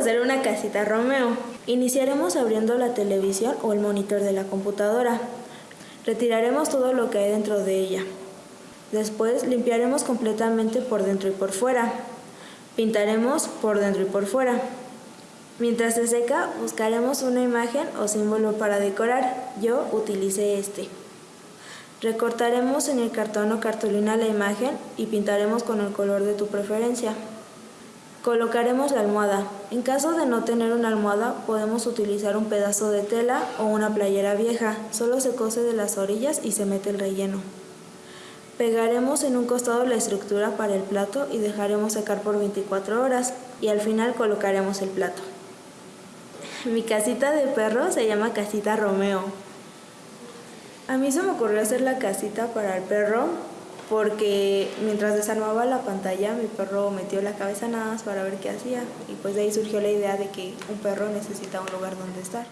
hacer una casita Romeo. Iniciaremos abriendo la televisión o el monitor de la computadora. Retiraremos todo lo que hay dentro de ella. Después limpiaremos completamente por dentro y por fuera. Pintaremos por dentro y por fuera. Mientras se seca, buscaremos una imagen o símbolo para decorar. Yo utilicé este. Recortaremos en el cartón o cartulina la imagen y pintaremos con el color de tu preferencia. Colocaremos la almohada. En caso de no tener una almohada, podemos utilizar un pedazo de tela o una playera vieja. Solo se cose de las orillas y se mete el relleno. Pegaremos en un costado la estructura para el plato y dejaremos secar por 24 horas y al final colocaremos el plato. Mi casita de perro se llama Casita Romeo. A mí se me ocurrió hacer la casita para el perro porque mientras desarmaba la pantalla mi perro metió la cabeza nada más para ver qué hacía y pues de ahí surgió la idea de que un perro necesita un lugar donde estar.